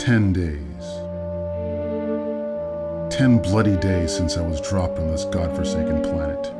ten days. Ten bloody days since I was dropped on this godforsaken planet.